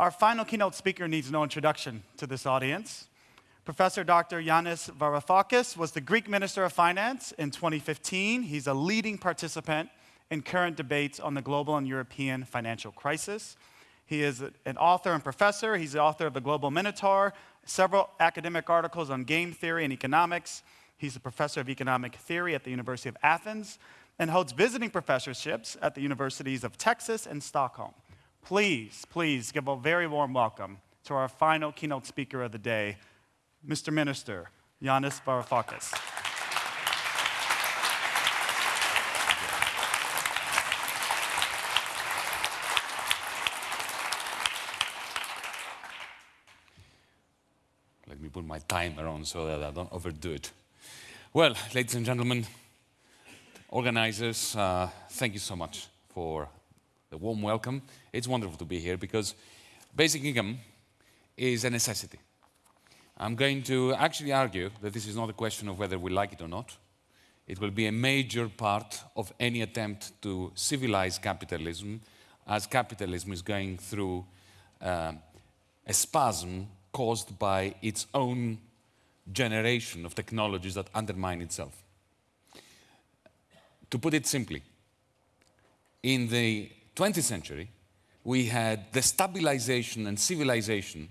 Our final keynote speaker needs no introduction to this audience. Professor Dr. Yanis Varoufakis was the Greek Minister of Finance in 2015. He's a leading participant in current debates on the global and European financial crisis. He is an author and professor. He's the author of The Global Minotaur, several academic articles on game theory and economics. He's a professor of economic theory at the University of Athens and holds visiting professorships at the universities of Texas and Stockholm. Please, please give a very warm welcome to our final keynote speaker of the day, Mr. Minister, Yanis Varoufakis. Let me put my timer on so that I don't overdo it. Well, ladies and gentlemen, organizers, uh, thank you so much for the warm welcome. It's wonderful to be here because basic income is a necessity. I'm going to actually argue that this is not a question of whether we like it or not. It will be a major part of any attempt to civilize capitalism as capitalism is going through uh, a spasm caused by its own generation of technologies that undermine itself. To put it simply, in the 20th century, we had the stabilization and civilization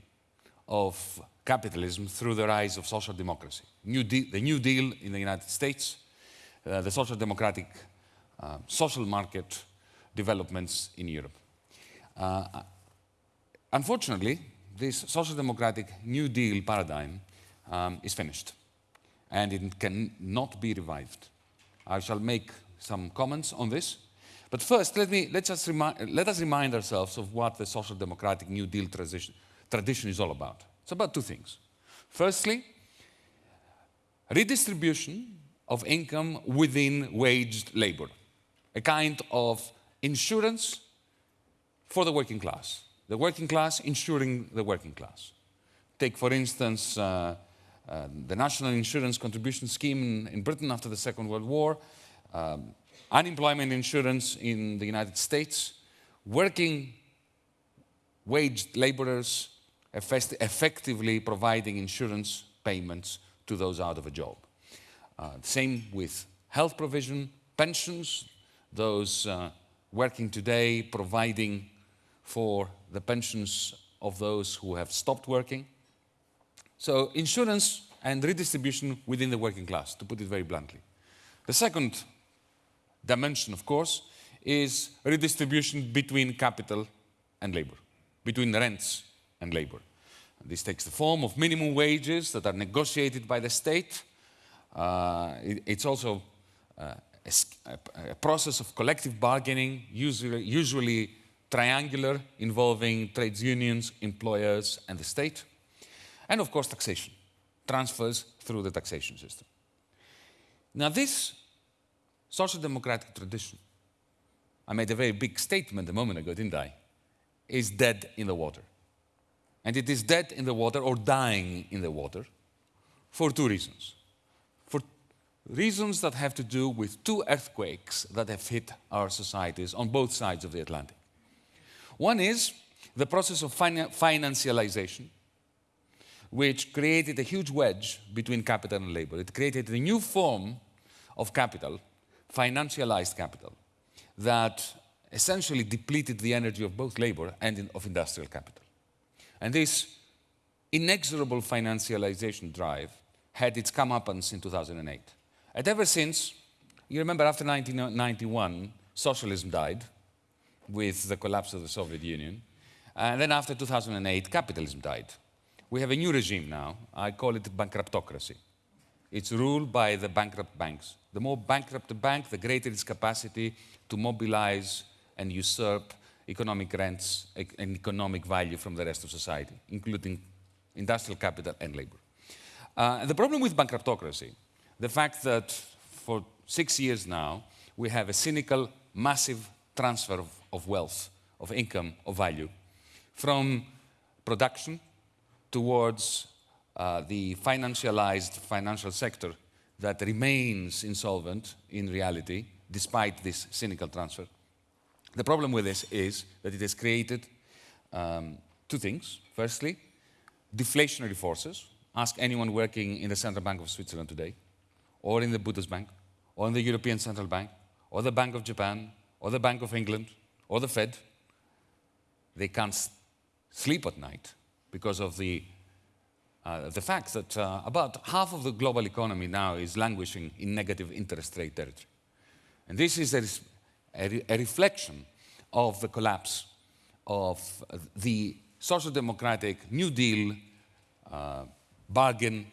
of capitalism through the rise of social democracy. New the New Deal in the United States, uh, the social democratic uh, social market developments in Europe. Uh, unfortunately, this social democratic New Deal paradigm um, is finished and it cannot be revived. I shall make some comments on this but first, let, me, let, us let us remind ourselves of what the social democratic New Deal tradition, tradition is all about. It's about two things. Firstly, redistribution of income within waged labor, a kind of insurance for the working class. The working class insuring the working class. Take, for instance, uh, uh, the National Insurance Contribution Scheme in, in, Britain after the Second World War, um, unemployment insurance in the United States, working waged laborers effectively providing insurance payments to those out of a job. Uh, same with health provision, pensions, those uh, working today providing for the pensions of those who have stopped working. So insurance and redistribution within the working class, to put it very bluntly. The second dimension, of course, is redistribution between capital and labor, between rents and labor. This takes the form of minimum wages that are negotiated by the state. Uh, it, it's also uh, a, a, process of collective bargaining, usually, usually triangular, involving trades unions, employers, and the state. And of course, taxation, transfers through the taxation system. Now, this social democratic tradition, I made a very big statement a moment ago, didn't I, is dead in the water. And it is dead in the water or dying in the water for two reasons. For reasons that have to do with two earthquakes that have hit our societies on both sides of the Atlantic. One is the process of financialization, which created a huge wedge between capital and labor. It created a new form of capital financialized capital that essentially depleted the energy of both labor and of industrial capital. And this inexorable financialization drive had its comeuppance in 2008. And ever since, you remember after 1991, socialism died with the collapse of the Soviet Union. And then after 2008, capitalism died. We have a new regime now. I call it bankruptocracy. It's ruled by the bankrupt banks. The more bankrupt the bank, the greater its capacity to mobilize and usurp economic rents and economic value from the rest of society, including industrial capital and labor. Uh, the problem with bankruptocracy, the fact that for six years now, we have a cynical, massive transfer of, of wealth, of income, of value, from production towards uh, the financialized financial sector that remains insolvent in reality, despite this cynical transfer. The problem with this is that it has created um, two things. Firstly, deflationary forces. Ask anyone working in the Central Bank of Switzerland today, or in the Bundesbank, or in the European Central Bank, or the Bank of Japan, or the Bank of England, or the Fed. They can't sleep at night because of the, uh, the fact that uh, about half of the global economy now is languishing in negative interest rate territory. And this is a, a, a reflection of the collapse of the social democratic New Deal uh, bargain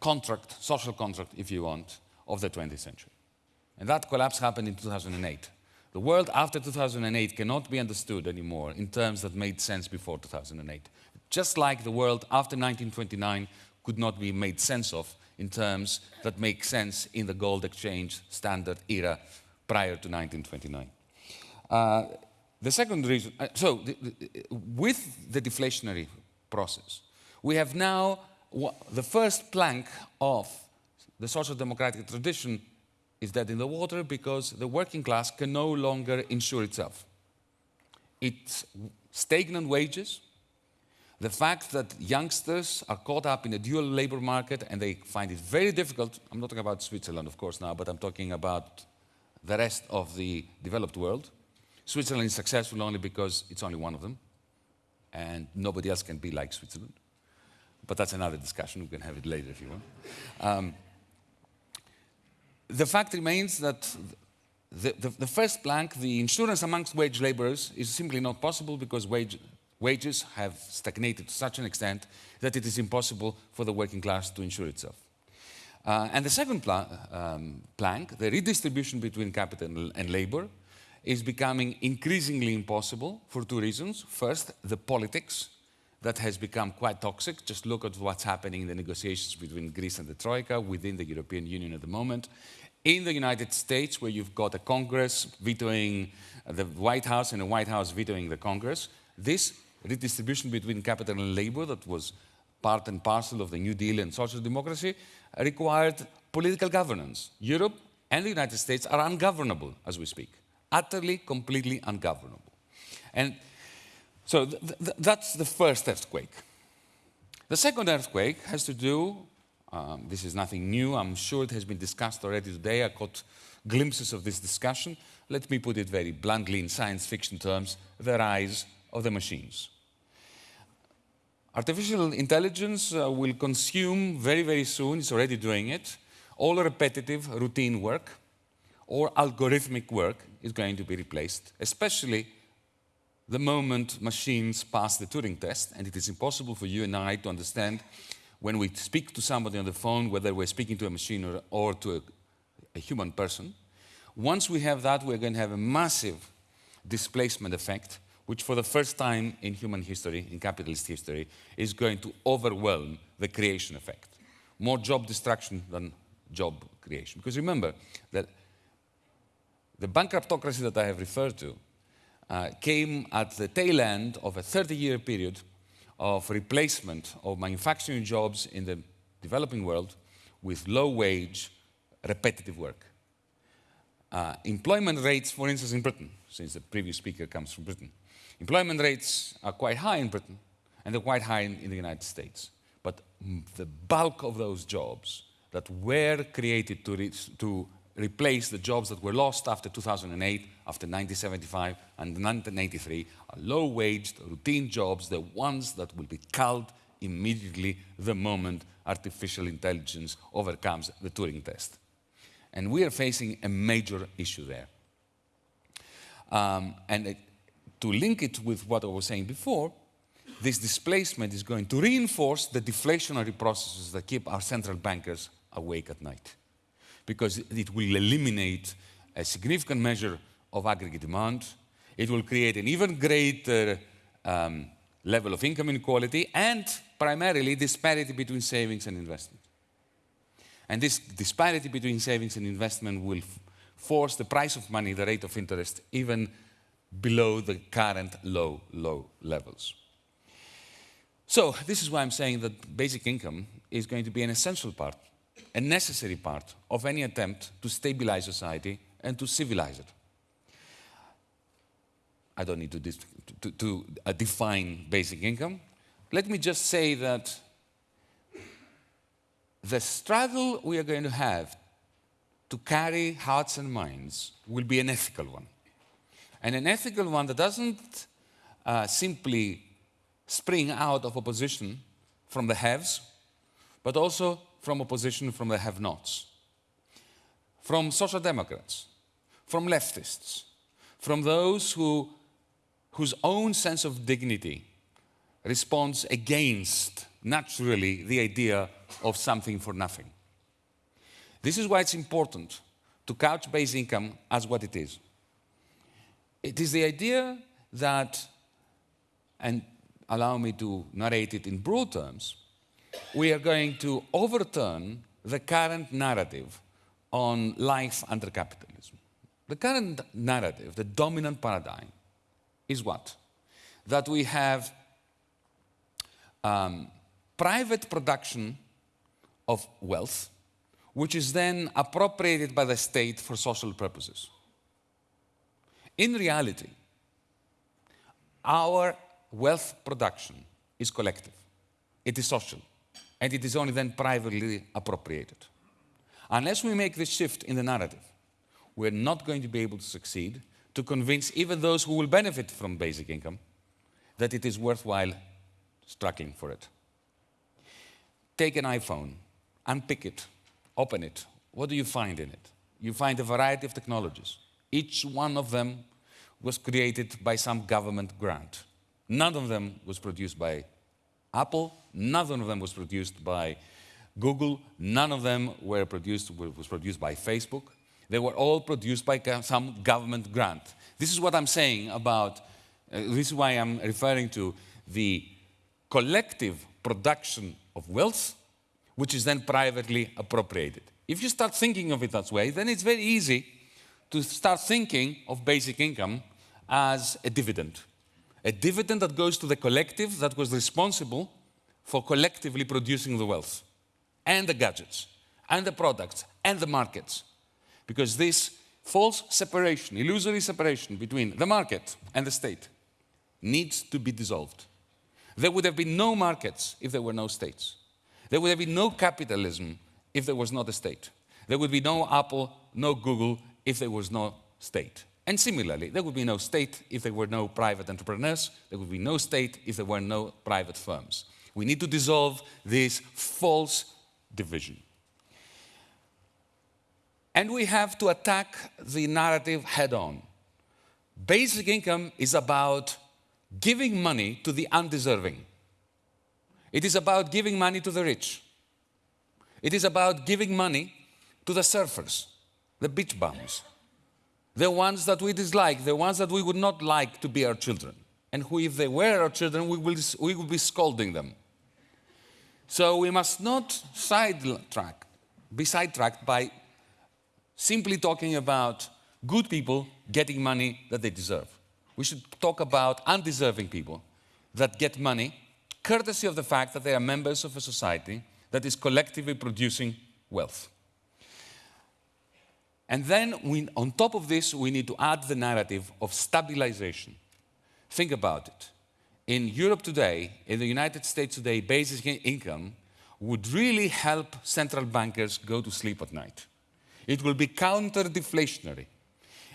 contract, social contract, if you want, of the 20th century. And that collapse happened in 2008. The world after 2008 cannot be understood anymore in terms that made sense before 2008. Just like the world after 1929 could not be made sense of in terms that make sense in the gold exchange standard era prior to 1929. Uh, the second reason, uh, so the, the, with the deflationary process, we have now the first plank of the social democratic tradition is dead in the water because the working class can no longer insure itself. It's stagnant wages, the fact that youngsters are caught up in a dual labor market and they find it very difficult, I'm not talking about Switzerland, of course, now, but I'm talking about the rest of the developed world. Switzerland is successful only because it's only one of them, and nobody else can be like Switzerland. But that's another discussion, we can have it later if you want. Um, the fact remains that the, the, the, first plank, the insurance amongst wage laborers, is simply not possible because wage, wages have stagnated to such an extent that it is impossible for the working class to insure itself. Uh, and the second um, plank, the redistribution between capital and labor, is becoming increasingly impossible for two reasons. First, the politics that has become quite toxic. Just look at what's happening in the negotiations between Greece and the Troika within the European Union at the moment. In the United States, where you've got a Congress vetoing the White House and the White House vetoing the Congress, this redistribution between capital and labor that was part and parcel of the New Deal and social democracy required political governance. Europe and the United States are ungovernable as we speak, utterly, completely ungovernable. And so th th that's the first earthquake. The second earthquake has to do, um, this is nothing new, I'm sure it has been discussed already today, I caught glimpses of this discussion. Let me put it very bluntly in science fiction terms, the rise of the machines. Artificial intelligence uh, will consume very, very soon, it's already doing it, all repetitive routine work or algorithmic work is going to be replaced, especially the moment machines pass the Turing test, and it is impossible for you and I to understand when we speak to somebody on the phone whether we're speaking to a machine or, or to a, a human person. Once we have that, we're going to have a massive displacement effect, which for the first time in human history, in capitalist history, is going to overwhelm the creation effect. More job destruction than job creation. Because remember that the bankruptocracy that I have referred to uh, came at the tail end of a 30-year period of replacement of manufacturing jobs in the developing world with low-wage, repetitive work. Uh, employment rates, for instance, in Britain, since the previous speaker comes from Britain, employment rates are quite high in Britain and they're quite high in, in the United States. But the bulk of those jobs that were created to, to replace the jobs that were lost after 2008, after 1975 and 1983 are low-waged, routine jobs, the ones that will be culled immediately the moment artificial intelligence overcomes the Turing test. And we are facing a major issue there. Um, and it, to link it with what I was saying before, this displacement is going to reinforce the deflationary processes that keep our central bankers awake at night because it will eliminate a significant measure of aggregate demand. It will create an even greater um, level of income inequality and primarily disparity between savings and investment. And this disparity between savings and investment will force the price of money, the rate of interest, even below the current low, low levels. So this is why I'm saying that basic income is going to be an essential part a necessary part of any attempt to stabilize society and to civilize it. I don't need to, to, to uh, define basic income. Let me just say that the struggle we are going to have to carry hearts and minds will be an ethical one. And an ethical one that doesn't uh, simply spring out of opposition from the haves, but also from opposition from the have nots, from social democrats, from leftists, from those who, whose own sense of dignity responds against, naturally, the idea of something for nothing. This is why it's important to couch base income as what it is. It is the idea that, and allow me to narrate it in broad terms, we are going to overturn the current narrative on life under capitalism. The current narrative, the dominant paradigm, is what? That we have um, private production of wealth, which is then appropriated by the state for social purposes. In reality, our wealth production is collective, it is social, and it is only then privately appropriated. Unless we make this shift in the narrative, we're not going to be able to succeed to convince even those who will benefit from basic income that it is worthwhile striking for it. Take an iPhone, unpick it, open it. What do you find in it? You find a variety of technologies. Each one of them was created by some government grant. None of them was produced by Apple, none of them was produced by Google, none of them were produced, was produced by Facebook. They were all produced by some government grant. This is what I'm saying about, uh, this is why I'm referring to the collective production of wealth, which is then privately appropriated. If you start thinking of it that way, then it's very easy to start thinking of basic income as a dividend. A dividend that goes to the collective that was responsible for collectively producing the wealth, and the gadgets, and the products, and the markets. Because this false separation, illusory separation between the market and the state needs to be dissolved. There would have been no markets if there were no states. There would have been no capitalism if there was not a state. There would be no Apple, no Google if there was no state. And similarly, there would be no state if there were no private entrepreneurs. There would be no state if there were no private firms. We need to dissolve this false division. And we have to attack the narrative head on. Basic income is about giving money to the undeserving. It is about giving money to the rich. It is about giving money to the surfers, the beach bums, the ones that we dislike, the ones that we would not like to be our children, and who, if they were our children, we will, we will be scolding them. So we must not sidetrack, be sidetracked by simply talking about good people getting money that they deserve. We should talk about undeserving people that get money courtesy of the fact that they are members of a society that is collectively producing wealth. And then, we, on top of this, we need to add the narrative of stabilization. Think about it. In Europe today, in the United States today, basic income would really help central bankers go to sleep at night. It will be counter-deflationary.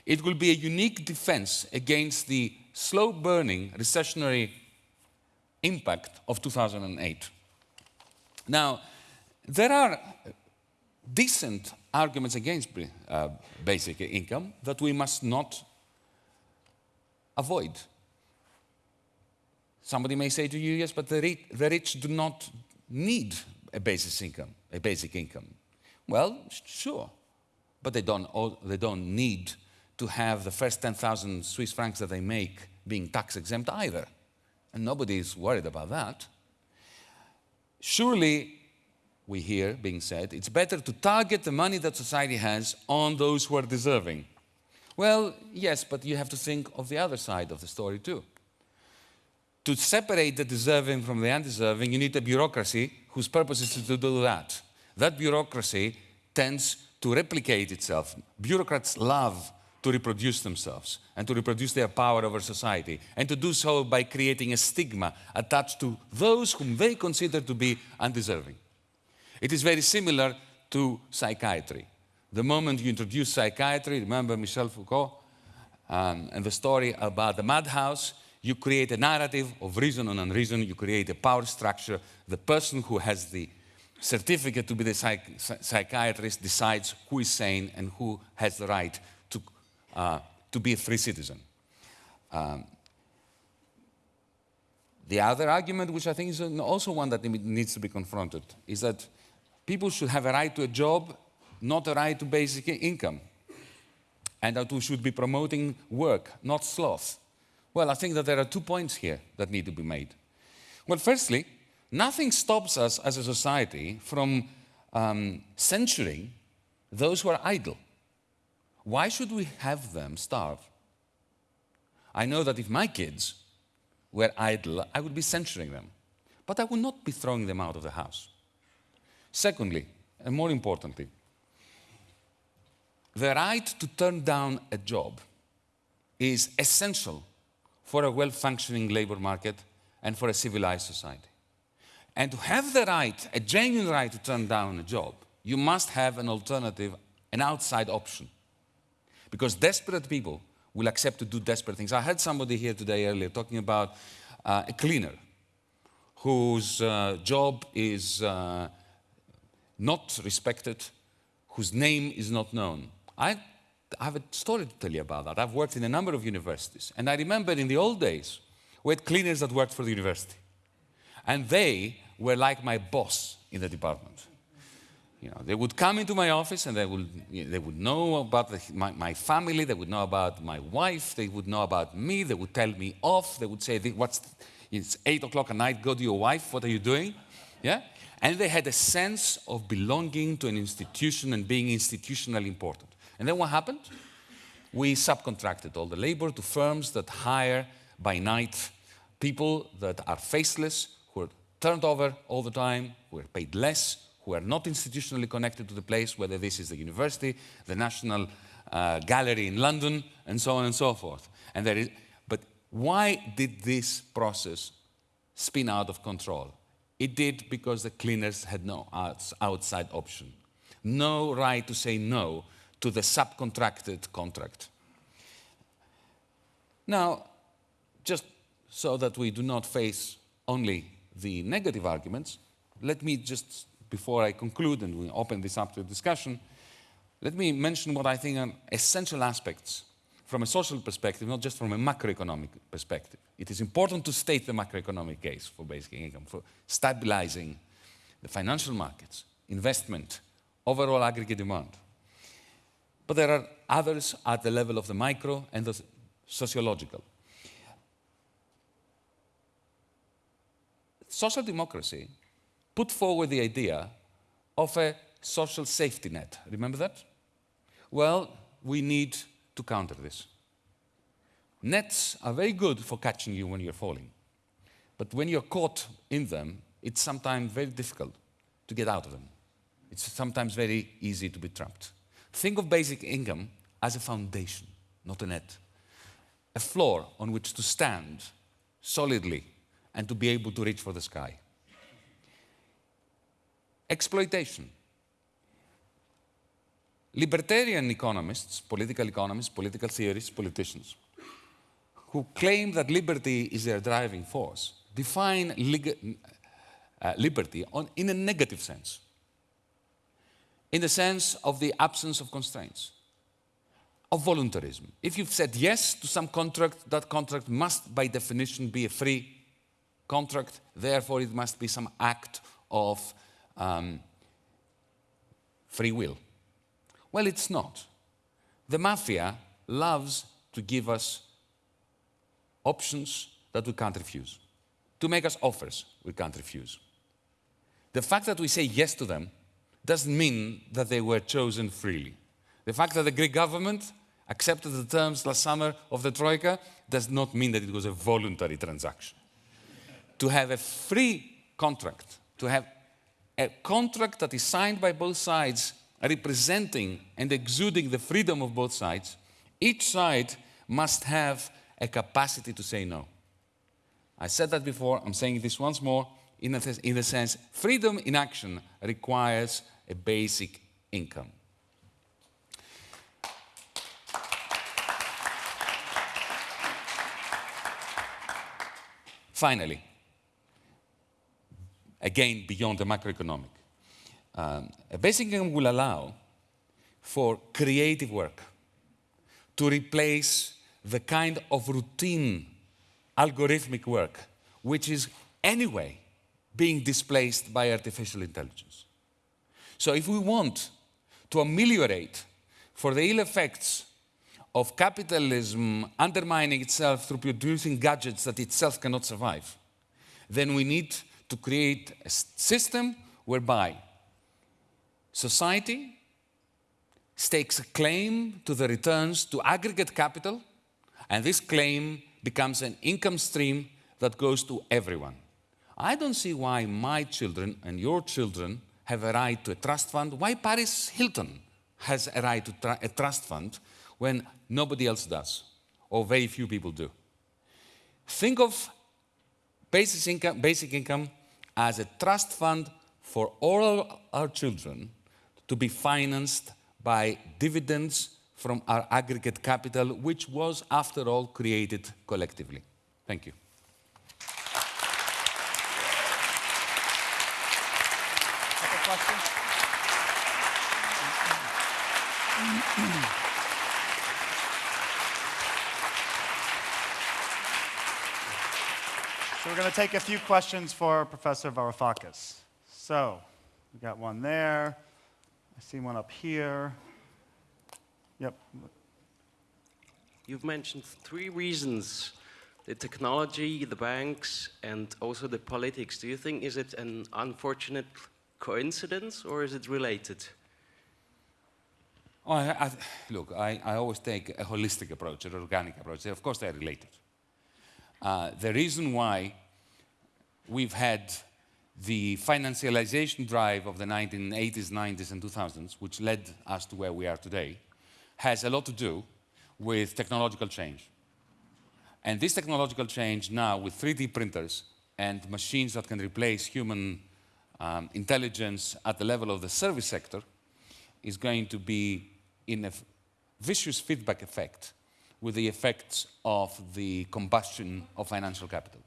It will be a unique defense against the slow-burning recessionary impact of 2008. Now, there are decent arguments against uh, basic income that we must not avoid. Somebody may say to you, yes, but the rich, the rich do not need a basic income, a basic income. Well, sure, but they don't, they don't need to have the first 10,000 Swiss francs that they make being tax exempt either. And nobody is worried about that. Surely we hear being said, it's better to target the money that society has on those who are deserving. Well, yes, but you have to think of the other side of the story too. To separate the deserving from the undeserving, you need a bureaucracy whose purpose is to do that. That bureaucracy tends to replicate itself. Bureaucrats love to reproduce themselves and to reproduce their power over society, and to do so by creating a stigma attached to those whom they consider to be undeserving. It is very similar to psychiatry. The moment you introduce psychiatry, remember Michel Foucault um, and the story about the madhouse, you create a narrative of reason and unreason, you create a power structure. The person who has the certificate to be the psych psychiatrist decides who is sane and who has the right to, uh, to be a free citizen. Um, the other argument, which I think is also one that needs to be confronted, is that people should have a right to a job, not a right to basic income, and that we should be promoting work, not sloth. Well, I think that there are two points here that need to be made. Well, firstly, nothing stops us as a society from um, censuring those who are idle. Why should we have them starve? I know that if my kids were idle, I would be censuring them, but I would not be throwing them out of the house. Secondly, and more importantly, the right to turn down a job is essential for a well-functioning labor market and for a civilized society. And to have the right, a genuine right to turn down a job, you must have an alternative, an outside option. Because desperate people will accept to do desperate things. I had somebody here today earlier talking about uh, a cleaner whose uh, job is uh, not respected, whose name is not known. I I have a story to tell you about that. I've worked in a number of universities. And I remember in the old days, we had cleaners that worked for the university. And they were like my boss in the department. You know, they would come into my office and they would, you know, they would know about the, my, my, family, they would know about my wife, they would know about me, they would tell me off, they would say, what's, it's 8 o'clock at night, go to your wife, what are you doing? Yeah? And they had a sense of belonging to an institution and being institutionally important. And then what happened? We subcontracted all the labor to firms that hire by night people that are faceless, who are turned over all the time, who are paid less, who are not institutionally connected to the place, whether this is the university, the National uh, Gallery in London, and so on and so forth. And there is, but why did this process spin out of control? It did because the cleaners had no outside option. No right to say no to the subcontracted contract. Now, just so that we do not face only the negative arguments, let me just, before I conclude and we open this up to discussion, let me mention what I think are essential aspects from a social perspective, not just from a macroeconomic perspective. It is important to state the macroeconomic case for basic income, for stabilizing the financial markets, investment, overall aggregate demand. But there are others at the level of the micro and the sociological. Social democracy put forward the idea of a social safety net. Remember that? Well, we need to counter this. Nets are very good for catching you when you're falling. But when you're caught in them, it's sometimes very difficult to get out of them. It's sometimes very easy to be trapped. Think of basic income as a foundation, not a net. A floor on which to stand solidly and to be able to reach for the sky. Exploitation. Libertarian economists, political economists, political theorists, politicians, who claim that liberty is their driving force, define uh, liberty on, in a negative sense in the sense of the absence of constraints, of voluntarism. If you've said yes to some contract, that contract must by definition be a free contract, therefore it must be some act of um, free will. Well, it's not. The mafia loves to give us options that we can't refuse, to make us offers we can't refuse. The fact that we say yes to them doesn't mean that they were chosen freely. The fact that the Greek government accepted the terms last summer of the Troika does not mean that it was a voluntary transaction. to have a free contract, to have a contract that is signed by both sides representing and exuding the freedom of both sides Each side must have a capacity to say no. I said that before, I'm saying this once more. In a sense, freedom in action requires a basic income. Finally, again, beyond the macroeconomic, um, a basic income will allow for creative work to replace the kind of routine algorithmic work which is anyway being displaced by artificial intelligence. So if we want to ameliorate for the ill effects of capitalism undermining itself through producing gadgets that itself cannot survive, then we need to create a system whereby society stakes a claim to the returns to aggregate capital, and this claim becomes an income stream that goes to everyone. I don't see why my children and your children have a right to a trust fund, why Paris Hilton has a right to a trust fund when nobody else does, or very few people do. Think of basic income, basic income as a trust fund for all our children to be financed by dividends from our aggregate capital, which was, after all, created collectively. Thank you. So we're going to take a few questions for Professor Varoufakis. So we got one there. I see one up here. Yep. You've mentioned three reasons the technology, the banks, and also the politics. Do you think is it an unfortunate coincidence or is it related? Oh, I, I, look, I, I, always take a holistic approach, an organic approach. Of course, they're related. Uh, the reason why we've had the financialization drive of the 1980s, 90s, and 2000s, which led us to where we are today, has a lot to do with technological change. And this technological change now with 3D printers and machines that can replace human um, intelligence at the level of the service sector is going to be in a vicious feedback effect with the effects of the combustion of financial capital.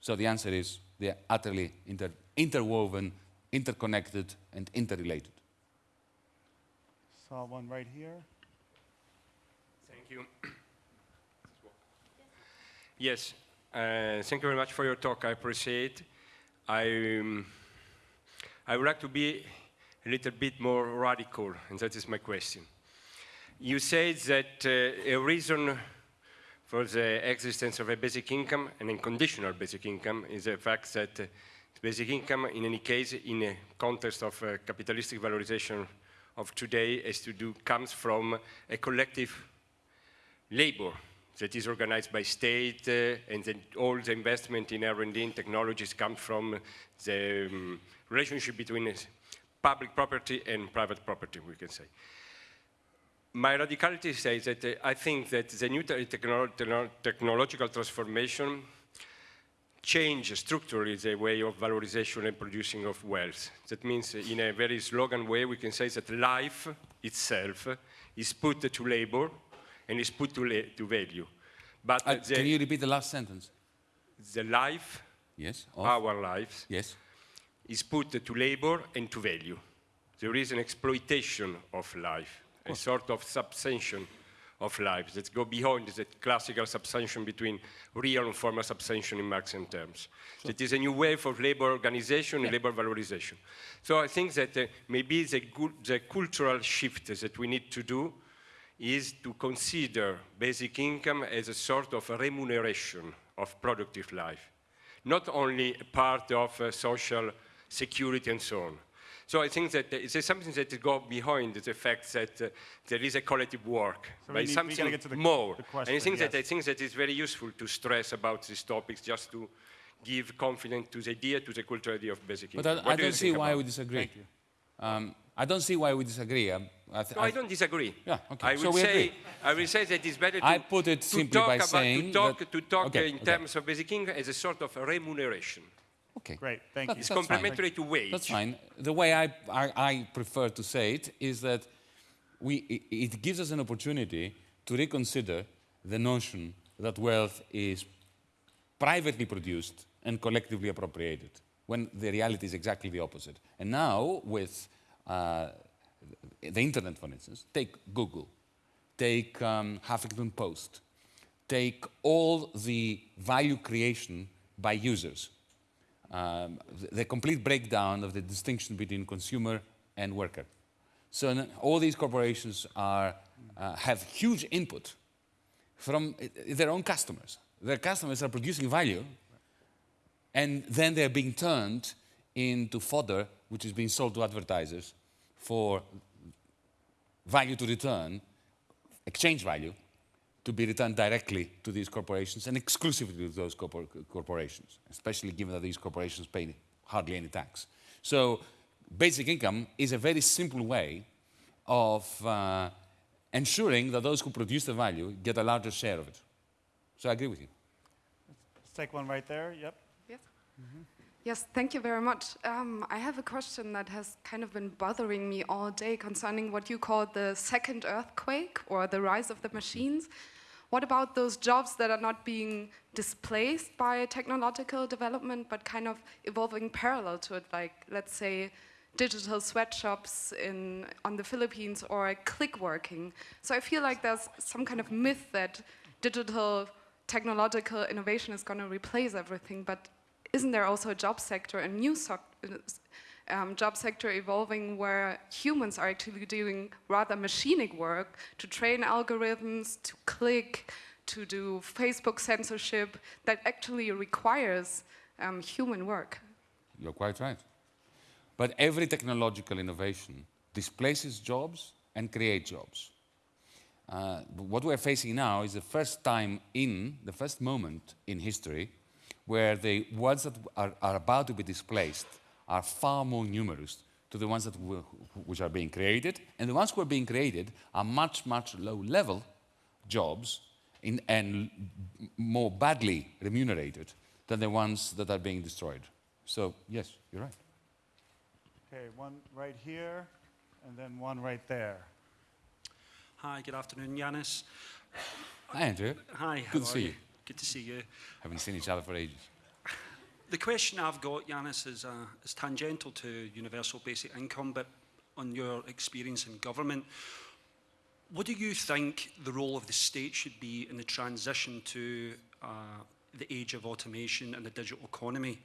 So the answer is they are utterly inter interwoven, interconnected, and interrelated. Saw one right here. Thank you. Yes, uh, thank you very much for your talk. I appreciate. I, um, I would like to be a little bit more radical, and that is my question. You said that uh, a reason for the existence of a basic income, an unconditional basic income, is the fact that basic income, in any case, in a context of uh, capitalistic valorization of today, has to do, comes from a collective labor that is organized by state uh, and then all the investment in R&D and technologies come from the um, relationship between public property and private property, we can say. My radicality says that uh, I think that the new te technolo technological transformation change structurally the way of valorization and producing of wealth. That means uh, in a very slogan way, we can say that life itself is put to labor and is put to, to value. But uh, the, can you repeat the last sentence? The life, yes, of, our lives, yes, is put to labor and to value. There is an exploitation of life, a sort of subsumption of life that go beyond the classical subsumption between real and formal subsumption in Marxian terms. Sure. It is a new wave of labor organization yeah. and labor valorization. So I think that uh, maybe the, the cultural shift that we need to do is to consider basic income as a sort of a remuneration of productive life, not only a part of uh, social security and so on. So I think that it's something that goes behind the fact that uh, there is a collective work so by need, something the, more. The question, and I think yes. that I think that it's very useful to stress about these topics just to give confidence to the idea, to the cultural idea of basic but income. But I, I don't see why we disagree. Um, I don't see why we disagree. Um, I th- No, I don't disagree. Yeah, okay. I So will we say, agree. I will say that it's better to, I put it to simply talk by about, saying to talk, that- to talk Okay, in okay. terms of basic income as a sort of remuneration. Okay. Great, thank That- you. It's that's fine. complementary to wage. That's fine. The way I, I, I prefer to say it is that we, i- it gives us an opportunity to reconsider the notion that wealth is privately produced and collectively appropriated, when the reality is exactly the opposite. And now, with uh, the internet, for instance, take Google, take um, Huffington Post, take all the value creation by users um, the, complete breakdown of the distinction between consumer and worker. So all these corporations are, uh, have huge input from uh, their own customers. Their customers are producing value, and then they're being turned into fodder, which is being sold to advertisers for value to return, exchange value, to be returned directly to these corporations and exclusively to those corpor- corporations, especially given that these corporations pay hardly any tax. So basic income is a very simple way of uh, ensuring that those who produce the value get a larger share of it. So I agree with you. Let's take one right there. Yep. Yes. Yes, thank you very much. Um, I have a question that has kind of been bothering me all day concerning what you call the second earthquake or the rise of the machines. What about those jobs that are not being displaced by technological development but kind of evolving parallel to it, like, let's say, digital sweatshops in, on the Philippines or click working? So I feel like there's some kind of myth that digital technological innovation is going to replace everything, but isn't there also a job sector, a new soc- uh, um, job sector evolving where humans are actually doing rather machinic work to train algorithms, to click, to do Facebook censorship that actually requires um, human work? You're quite right. But every technological innovation displaces jobs and creates jobs. Uh, what we're facing now is the first time in, the first moment in history where the ones that are, are about to be displaced are far more numerous to the ones that will, which are being created, and the ones who are being created are much, much low-level jobs in, and more badly remunerated than the ones that are being destroyed. So, yes, you're right. Okay, one right here, and then one right there. Hi, good afternoon, Yanis. Hi, Andrew. Hi, how Good are to see you? you. Good to see you. Haven't seen each other for ages. The question I've got, Yanis, is, uh, is tangential to universal basic income, but on your experience in government. What do you think the role of the state should be in the transition to uh, the age of automation and the digital economy,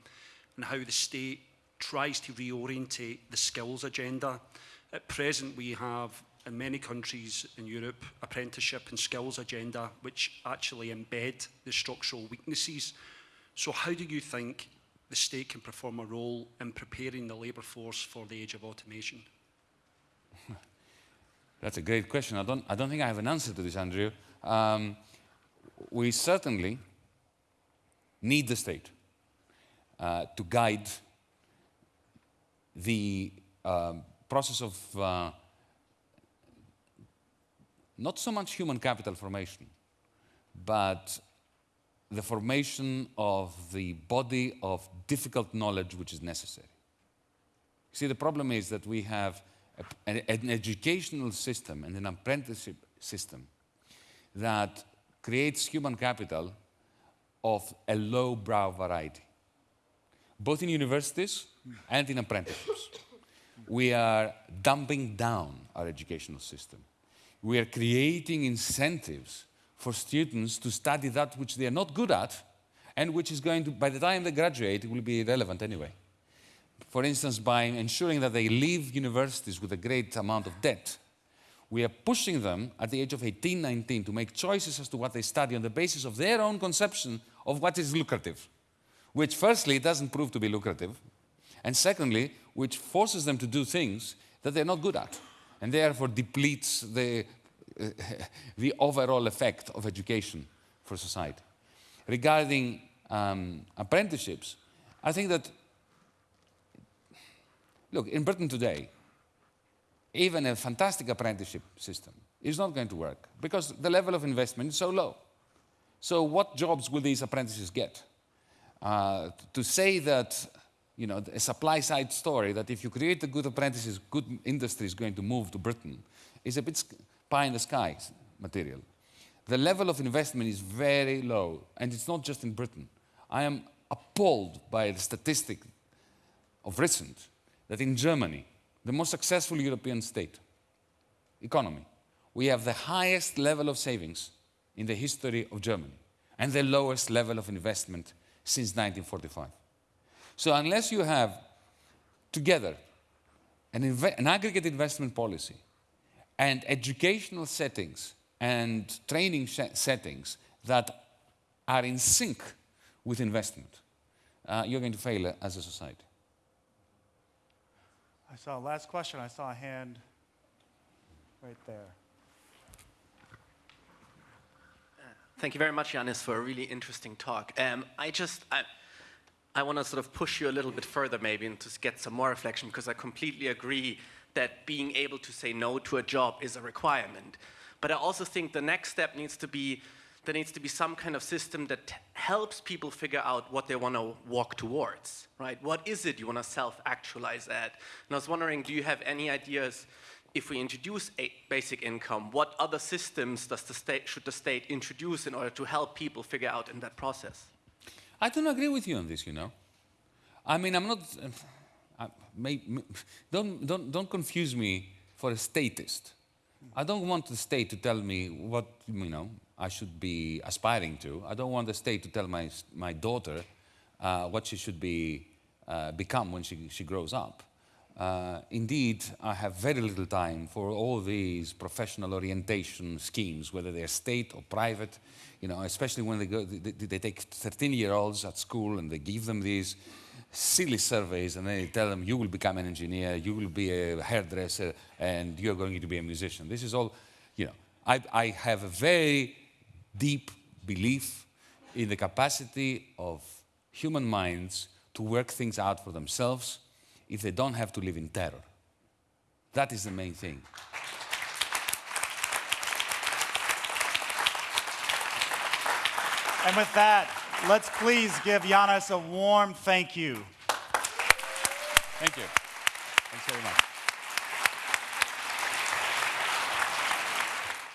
and how the state tries to reorientate the skills agenda? At present, we have in many countries in Europe apprenticeship and skills agenda, which actually embed the structural weaknesses. So, how do you think the state can perform a role in preparing the labour force for the age of automation? That's a great question. I don't, I don't think I have an answer to this, Andrew. Um, we certainly need the state uh, to guide the um, process of uh, not so much human capital formation, but the formation of the body of difficult knowledge which is necessary. See, the problem is that we have a, an, educational system and an apprenticeship system that creates human capital of a low-brow variety, both in universities and in apprenticeships. We are dumping down our educational system. We are creating incentives for students to study that which they are not good at and which is going to, by the time they graduate, it will be irrelevant anyway. For instance, by ensuring that they leave universities with a great amount of debt, we are pushing them at the age of 18, 19 to make choices as to what they study on the basis of their own conception of what is lucrative, which firstly doesn't prove to be lucrative, and secondly, which forces them to do things that they're not good at, and therefore depletes the, the overall effect of education for society. Regarding um, apprenticeships, I think that, look, in Britain today, even a fantastic apprenticeship system is not going to work because the level of investment is so low. So what jobs will these apprentices get? Uh, to say that, you know, a supply side story that if you create a good apprentices, good industry is going to move to Britain is a bit pie in the sky material. The level of investment is very low, and it's not just in Britain. I am appalled by the statistic of recent that in Germany, the most successful European state, economy, we have the highest level of savings in the history of Germany and the lowest level of investment since 1945. So unless you have together an, an aggregate investment policy and educational settings and training settings that are in sync with investment, uh, you're going to fail as a society. I saw last question. I saw a hand right there. Thank you very much, Yanis, for a really interesting talk. Um, I just, I, I want to sort of push you a little bit further maybe and to get some more reflection because I completely agree that being able to say no to a job is a requirement. But I also think the next step needs to be there needs to be some kind of system that helps people figure out what they want to walk towards, right? What is it you want to self-actualize at? And I was wondering, do you have any ideas if we introduce a basic income, what other systems does the state, should the state introduce in order to help people figure out in that process? I don't agree with you on this, you know. I mean, I'm not, uh, may, may, don't, don't, don't confuse me for a statist. I don't want the state to tell me what, you know, I should be aspiring to. I don't want the state to tell my, my daughter uh, what she should be, uh, become when she, she grows up. Uh, indeed, I have very little time for all these professional orientation schemes, whether they're state or private, you know, especially when they, go, they, they take 13-year-olds at school and they give them these silly surveys and then they tell them, you will become an engineer, you will be a hairdresser, and you're going to be a musician. This is all, you know, I, I have a very deep belief in the capacity of human minds to work things out for themselves if they don't have to live in terror. That is the main thing. And with that, let's please give Yanis a warm thank you. Thank you. Thanks very much.